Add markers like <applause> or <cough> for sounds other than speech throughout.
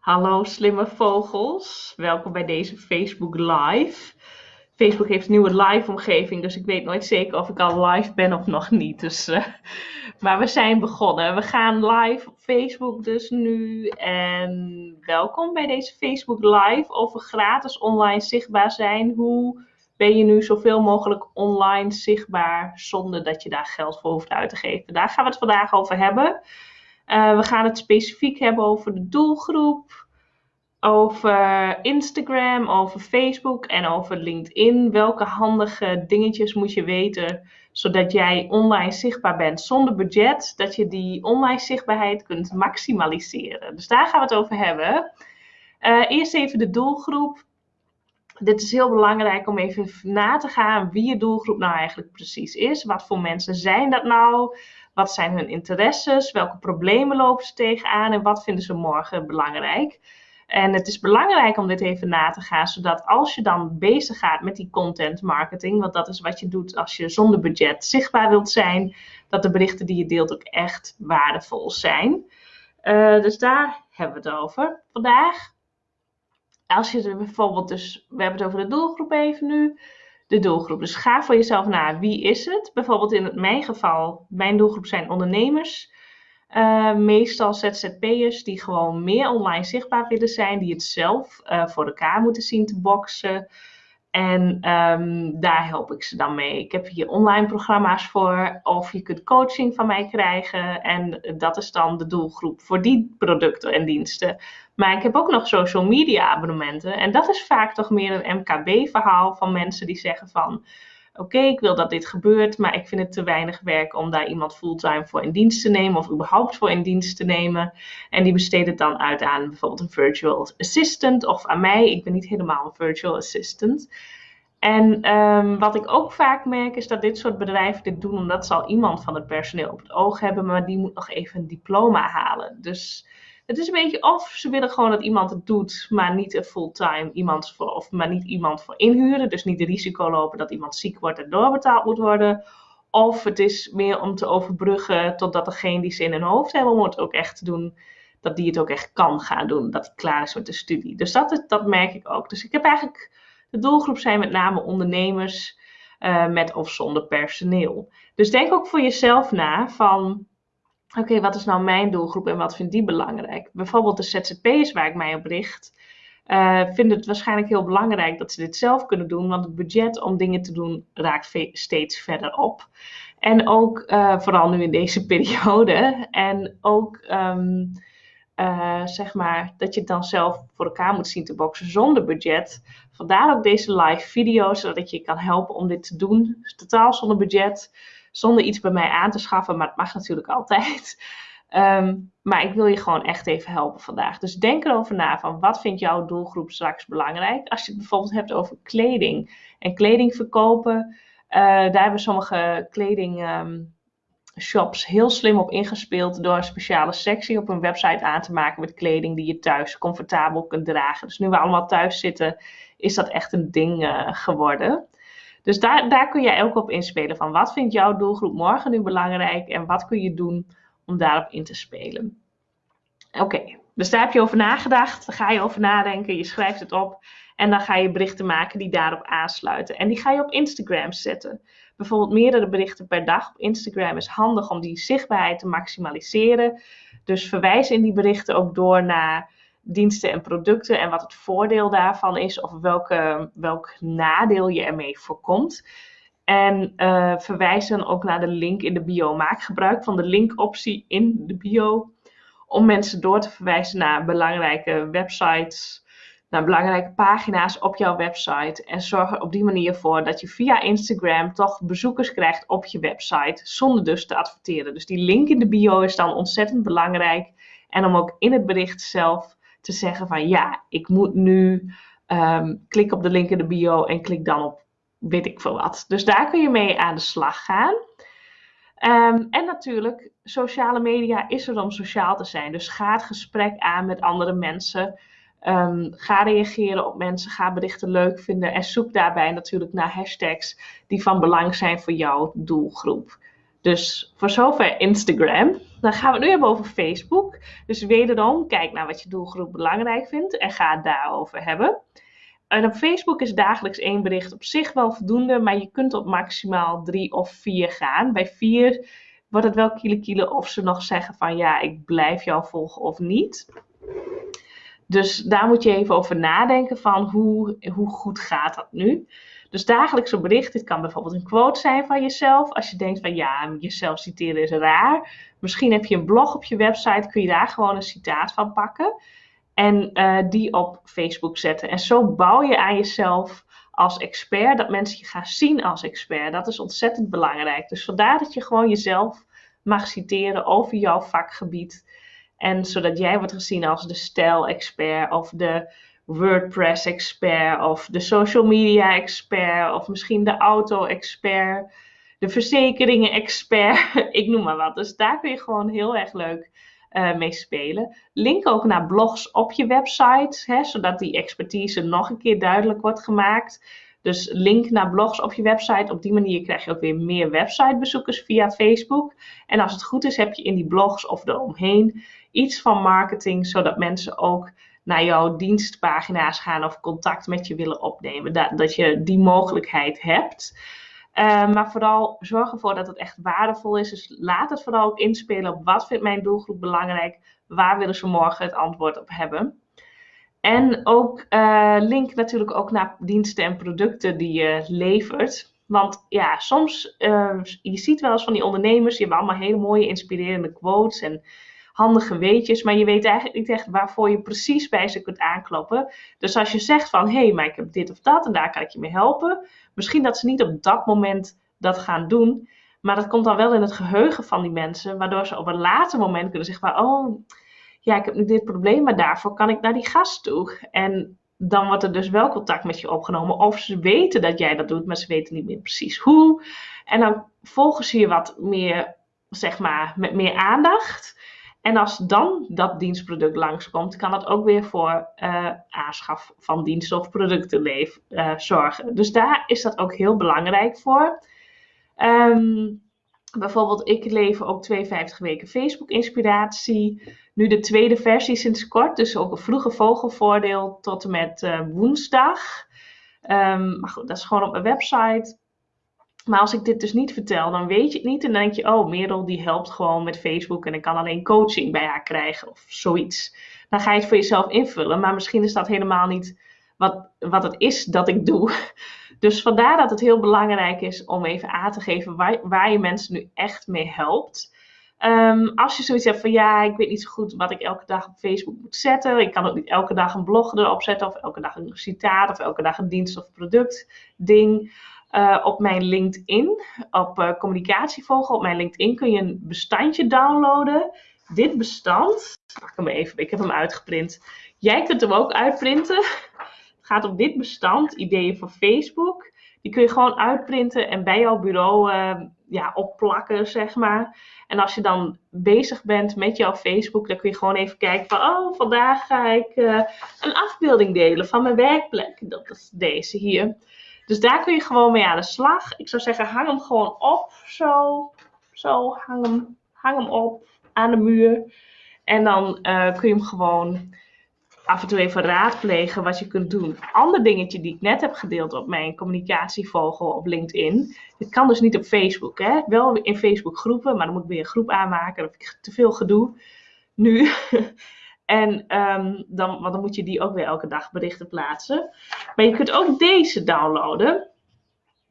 Hallo slimme vogels, welkom bij deze Facebook Live. Facebook heeft een nieuwe live omgeving, dus ik weet nooit zeker of ik al live ben of nog niet. Dus, uh, maar we zijn begonnen. We gaan live op Facebook dus nu. En welkom bij deze Facebook Live over gratis online zichtbaar zijn. Hoe ben je nu zoveel mogelijk online zichtbaar zonder dat je daar geld voor hoeft uit te geven? Daar gaan we het vandaag over hebben. Uh, we gaan het specifiek hebben over de doelgroep, over Instagram, over Facebook en over LinkedIn. Welke handige dingetjes moet je weten zodat jij online zichtbaar bent zonder budget, dat je die online zichtbaarheid kunt maximaliseren. Dus daar gaan we het over hebben. Uh, eerst even de doelgroep. Dit is heel belangrijk om even na te gaan wie je doelgroep nou eigenlijk precies is. Wat voor mensen zijn dat nou? Wat zijn hun interesses? Welke problemen lopen ze tegenaan? En wat vinden ze morgen belangrijk? En het is belangrijk om dit even na te gaan, zodat als je dan bezig gaat met die content marketing, want dat is wat je doet als je zonder budget zichtbaar wilt zijn, dat de berichten die je deelt ook echt waardevol zijn. Uh, dus daar hebben we het over vandaag. Als je er bijvoorbeeld dus, we hebben het over de doelgroep even nu de doelgroep. Dus ga voor jezelf na, wie is het? Bijvoorbeeld in mijn geval, mijn doelgroep zijn ondernemers. Uh, meestal ZZP'ers die gewoon meer online zichtbaar willen zijn, die het zelf uh, voor elkaar moeten zien te boksen. En um, daar help ik ze dan mee. Ik heb hier online programma's voor, of je kunt coaching van mij krijgen. En dat is dan de doelgroep voor die producten en diensten. Maar ik heb ook nog social media abonnementen. En dat is vaak toch meer een MKB-verhaal van mensen die zeggen van... Oké, ik wil dat dit gebeurt, maar ik vind het te weinig werk om daar iemand fulltime voor in dienst te nemen of überhaupt voor in dienst te nemen. En die besteden het dan uit aan bijvoorbeeld een virtual assistant of aan mij. Ik ben niet helemaal een virtual assistant. En um, wat ik ook vaak merk is dat dit soort bedrijven dit doen omdat ze al iemand van het personeel op het oog hebben, maar die moet nog even een diploma halen. Dus het is een beetje of ze willen gewoon dat iemand het doet, maar niet een fulltime iemand voor, of maar niet iemand voor inhuren. Dus niet de risico lopen dat iemand ziek wordt en doorbetaald moet worden. Of het is meer om te overbruggen totdat degene die ze in hun hoofd hebben om het ook echt te doen, dat die het ook echt kan gaan doen. Dat hij klaar is met de studie. Dus dat, dat merk ik ook. Dus ik heb eigenlijk, de doelgroep zijn met name ondernemers uh, met of zonder personeel. Dus denk ook voor jezelf na van oké, wat is nou mijn doelgroep en wat vindt die belangrijk? Bijvoorbeeld de ZZP'ers waar ik mij op richt, uh, vinden het waarschijnlijk heel belangrijk dat ze dit zelf kunnen doen, want het budget om dingen te doen raakt steeds verder op. En ook uh, vooral nu in deze <laughs> periode. En ook um, zeg maar dat je het dan zelf voor elkaar moet zien te boksen zonder budget. Vandaar ook deze live video's, zodat je kan helpen om dit te doen. Totaal zonder budget zonder iets bij mij aan te schaffen, maar het mag natuurlijk altijd. Um, <laughs> maar ik wil je gewoon echt even helpen vandaag. Dus denk erover na van wat vindt jouw doelgroep straks belangrijk. Als je het bijvoorbeeld hebt over kleding en kleding verkopen. Uh, daar hebben sommige kleding um, shops heel slim op ingespeeld door een speciale sectie op een website aan te maken met kleding die je thuis comfortabel kunt dragen. Dus nu we allemaal thuis zitten, is dat echt een ding uh, geworden. Dus daar, daar kun jij ook op inspelen van wat vindt jouw doelgroep morgen nu belangrijk en wat kun je doen om daarop in te spelen. Oké, dus daar heb je over nagedacht, daar ga je over nadenken, je schrijft het op en dan ga je berichten maken die daarop aansluiten. En die ga je op Instagram zetten. Bijvoorbeeld meerdere berichten per dag op Instagram is handig om die zichtbaarheid te maximaliseren. Dus verwijs in die berichten ook door naar diensten en producten en wat het voordeel daarvan is of welke, welk nadeel je ermee voorkomt. En uh, verwijs dan ook naar de link in de bio. Maak gebruik van de linkoptie in de bio om mensen door te verwijzen naar belangrijke websites, naar belangrijke pagina's op jouw website. En zorg er op die manier voor dat je via Instagram toch bezoekers krijgt op je website, zonder dus te adverteren. Dus die link in de bio is dan ontzettend belangrijk. En om ook in het bericht zelf te zeggen van ja, ik moet nu um, klik op de link in de bio en klik dan op weet ik veel wat. Dus daar kun je mee aan de slag gaan. Um, en natuurlijk, sociale media is er om sociaal te zijn. Dus ga het gesprek aan met andere mensen. Um, ga reageren op mensen, ga berichten leuk vinden en zoek daarbij natuurlijk naar hashtags die van belang zijn voor jouw doelgroep. Dus voor zover Instagram. Dan gaan we het nu hebben over Facebook. Dus wederom, kijk naar wat je doelgroep belangrijk vindt en ga het daarover hebben. En op Facebook is dagelijks één bericht op zich wel voldoende, maar je kunt op maximaal drie of vier gaan. Bij vier wordt het wel kiele of ze nog zeggen van ja, ik blijf jou volgen of niet. Dus daar moet je even over nadenken van hoe, hoe goed gaat dat nu. Dus dagelijks een bericht, dit kan bijvoorbeeld een quote zijn van jezelf. Als je denkt van ja, jezelf citeren is raar. Misschien heb je een blog op je website, kun je daar gewoon een citaat van pakken. En uh, die op Facebook zetten. En zo bouw je aan jezelf als expert, dat mensen je gaan zien als expert. Dat is ontzettend belangrijk. Dus vandaar dat je gewoon jezelf mag citeren over jouw vakgebied. En zodat jij wordt gezien als de stijl-expert of de WordPress-expert of de social media-expert of misschien de auto-expert, de verzekeringen-expert, <laughs> ik noem maar wat. Dus daar kun je gewoon heel erg leuk uh, mee spelen. Link ook naar blogs op je website, hè, zodat die expertise nog een keer duidelijk wordt gemaakt. Dus link naar blogs op je website. Op die manier krijg je ook weer meer websitebezoekers via Facebook. En als het goed is, heb je in die blogs of eromheen iets van marketing, zodat mensen ook naar jouw dienstpagina's gaan of contact met je willen opnemen. Dat, dat je die mogelijkheid hebt. Uh, maar vooral zorg ervoor dat het echt waardevol is. Dus laat het vooral ook inspelen op wat vindt mijn doelgroep belangrijk. Waar willen ze morgen het antwoord op hebben. En ook uh, link natuurlijk ook naar diensten en producten die je levert. Want ja, soms, uh, je ziet wel eens van die ondernemers, die hebben allemaal hele mooie inspirerende quotes en handige weetjes, maar je weet eigenlijk niet echt waarvoor je precies bij ze kunt aankloppen. Dus als je zegt van, hé, hey, maar ik heb dit of dat en daar kan ik je mee helpen, misschien dat ze niet op dat moment dat gaan doen, maar dat komt dan wel in het geheugen van die mensen, waardoor ze op een later moment kunnen zeggen van, oh, ja, ik heb nu dit probleem, maar daarvoor kan ik naar die gast toe. En dan wordt er dus wel contact met je opgenomen. Of ze weten dat jij dat doet, maar ze weten niet meer precies hoe. En dan volgen ze je wat meer, zeg maar, met meer aandacht. En als dan dat dienstproduct langskomt, kan dat ook weer voor uh, aanschaf van diensten of producten uh, zorgen. Dus daar is dat ook heel belangrijk voor. Um, bijvoorbeeld, ik lever ook 52 weken Facebook inspiratie. Nu de tweede versie sinds kort, dus ook een vroege vogelvoordeel tot en met uh, woensdag. Um, maar goed, dat is gewoon op mijn website. Maar als ik dit dus niet vertel, dan weet je het niet. En dan denk je, oh, Merel die helpt gewoon met Facebook en ik kan alleen coaching bij haar krijgen of zoiets. Dan ga je het voor jezelf invullen. Maar misschien is dat helemaal niet wat, wat het is dat ik doe. <laughs> Dus vandaar dat het heel belangrijk is om even aan te geven waar, waar je mensen nu echt mee helpt. Um, als je zoiets hebt van ja, ik weet niet zo goed wat ik elke dag op Facebook moet zetten. Ik kan ook niet elke dag een blog erop zetten of elke dag een citaat of elke dag een dienst of product ding. Uh, op mijn LinkedIn, op uh, communicatievogel, op mijn LinkedIn kun je een bestandje downloaden. Dit bestand, pak hem even, ik heb hem uitgeprint. Jij kunt hem ook uitprinten. Het gaat om dit bestand, ideeën voor Facebook. Die kun je gewoon uitprinten en bij jouw bureau uh, ja, opplakken, zeg maar. En als je dan bezig bent met jouw Facebook, dan kun je gewoon even kijken van, oh, vandaag ga ik een afbeelding delen van mijn werkplek. Dat is deze hier. Dus daar kun je gewoon mee aan de slag. Ik zou zeggen, hang hem gewoon op. Zo, zo, hang hem, hang hem op aan de muur. En dan uh, kun je hem gewoon af en toe even raadplegen wat je kunt doen. Ander dingetje die ik net heb gedeeld op mijn communicatievogel op LinkedIn. Dit kan dus niet op Facebook. Hè? Wel in Facebook groepen, maar dan moet ik weer een groep aanmaken. Dan heb ik te veel gedoe nu. <laughs> En um, dan, want dan moet je die ook weer elke dag berichten plaatsen. Maar je kunt ook deze downloaden.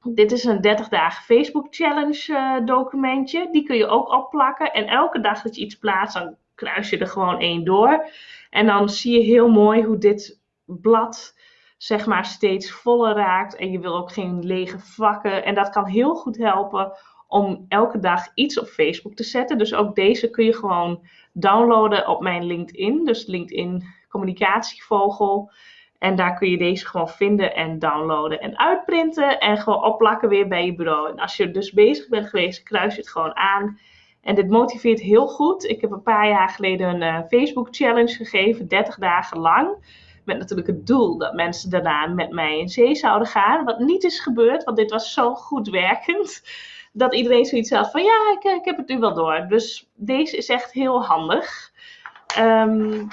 Dit is een 30 dagen Facebook challenge uh, documentje. Die kun je ook opplakken. En elke dag dat je iets plaatst, dan kruis je er gewoon één door. En dan zie je heel mooi hoe dit blad zeg maar steeds voller raakt. En je wil ook geen lege vakken. En dat kan heel goed helpen om elke dag iets op Facebook te zetten. Dus ook deze kun je gewoon downloaden op mijn LinkedIn. Dus LinkedIn Communicatievogel. En daar kun je deze gewoon vinden en downloaden en uitprinten. En gewoon opplakken weer bij je bureau. En als je dus bezig bent geweest, kruis je het gewoon aan. En dit motiveert heel goed. Ik heb een paar jaar geleden een uh, Facebook challenge gegeven, 30 dagen lang. Met natuurlijk het doel dat mensen daarna met mij in zee zouden gaan. Wat niet is gebeurd, want dit was zo goed werkend. Dat iedereen zoiets had van ja, ik, ik heb het nu wel door. Dus deze is echt heel handig. Um,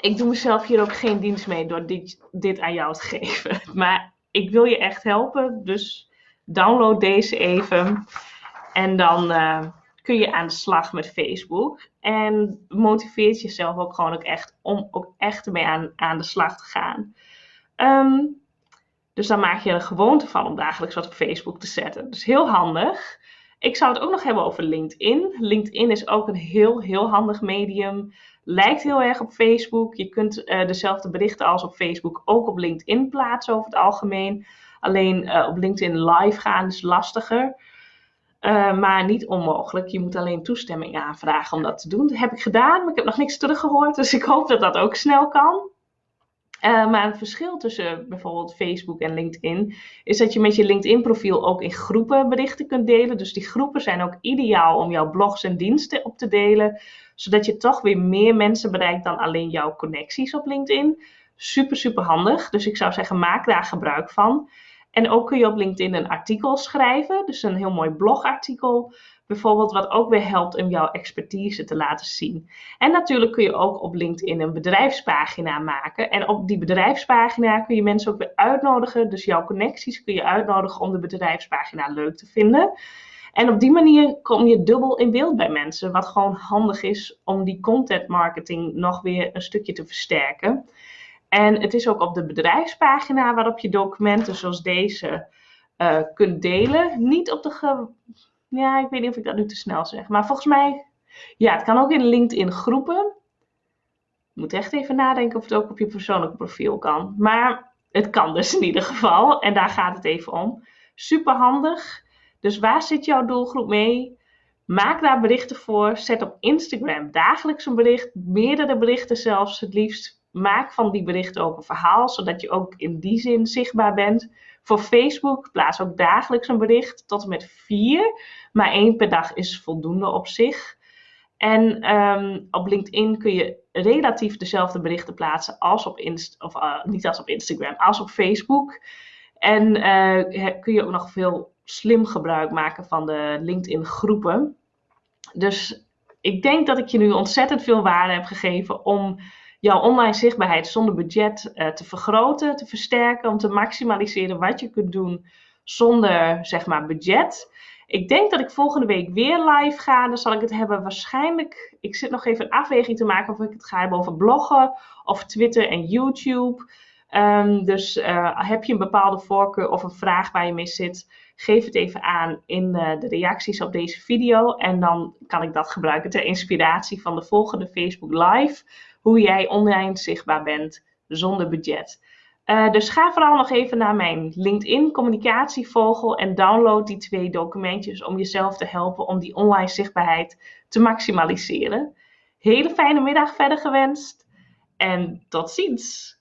ik doe mezelf hier ook geen dienst mee door dit, dit aan jou te <laughs> geven. Maar ik wil je echt helpen. Dus download deze even. En dan uh, kun je aan de slag met Facebook. En motiveert jezelf ook gewoon ook echt om ook echt ermee aan, aan de slag te gaan. Um, dus dan maak je er een gewoonte van om dagelijks wat op Facebook te zetten. Dus heel handig. Ik zou het ook nog hebben over LinkedIn. LinkedIn is ook een heel, heel handig medium. Lijkt heel erg op Facebook. Je kunt uh, dezelfde berichten als op Facebook ook op LinkedIn plaatsen over het algemeen. Alleen uh, op LinkedIn live gaan is lastiger. Uh, maar niet onmogelijk. Je moet alleen toestemming aanvragen om dat te doen. Dat heb ik gedaan, maar ik heb nog niks teruggehoord. Dus ik hoop dat dat ook snel kan. Uh, maar het verschil tussen bijvoorbeeld Facebook en LinkedIn is dat je met je LinkedIn-profiel ook in groepen berichten kunt delen. Dus die groepen zijn ook ideaal om jouw blogs en diensten op te delen, zodat je toch weer meer mensen bereikt dan alleen jouw connecties op LinkedIn. Super, super handig. Dus ik zou zeggen, maak daar gebruik van. En ook kun je op LinkedIn een artikel schrijven, dus een heel mooi blogartikel bijvoorbeeld, wat ook weer helpt om jouw expertise te laten zien. En natuurlijk kun je ook op LinkedIn een bedrijfspagina maken. En op die bedrijfspagina kun je mensen ook weer uitnodigen. Dus jouw connecties kun je uitnodigen om de bedrijfspagina leuk te vinden. En op die manier kom je dubbel in beeld bij mensen, wat gewoon handig is om die content marketing nog weer een stukje te versterken. En het is ook op de bedrijfspagina waarop je documenten zoals deze uh, kunt delen. Niet op de. Ja, ik weet niet of ik dat nu te snel zeg. Maar volgens mij. Ja, het kan ook in LinkedIn groepen. Je moet echt even nadenken of het ook op je persoonlijke profiel kan. Maar het kan dus in ieder geval. En daar gaat het even om. Super handig. Dus waar zit jouw doelgroep mee? Maak daar berichten voor. Zet op Instagram dagelijks een bericht. Meerdere berichten zelfs het liefst maak van die berichten ook een verhaal, zodat je ook in die zin zichtbaar bent. Voor Facebook plaats ook dagelijks een bericht tot en met vier, maar één per dag is voldoende op zich. En um, op LinkedIn kun je relatief dezelfde berichten plaatsen als op Inst of uh, niet als op Instagram, als op Facebook. En uh, kun je ook nog veel slim gebruik maken van de LinkedIn groepen. Dus ik denk dat ik je nu ontzettend veel waarde heb gegeven om jouw online zichtbaarheid zonder budget uh, te vergroten, te versterken, om te maximaliseren wat je kunt doen zonder zeg maar budget. Ik denk dat ik volgende week weer live ga. Dan zal ik het hebben waarschijnlijk. Ik zit nog even een afweging te maken of ik het ga hebben over bloggen of Twitter en YouTube. Um, dus uh, heb je een bepaalde voorkeur of een vraag waar je mee zit, geef het even aan in uh, de reacties op deze video. En dan kan ik dat gebruiken ter inspiratie van de volgende Facebook Live hoe jij online zichtbaar bent zonder budget. Uh, dus ga vooral nog even naar mijn LinkedIn communicatievogel en download die twee documentjes om jezelf te helpen om die online zichtbaarheid te maximaliseren. Hele fijne middag verder gewenst en tot ziens!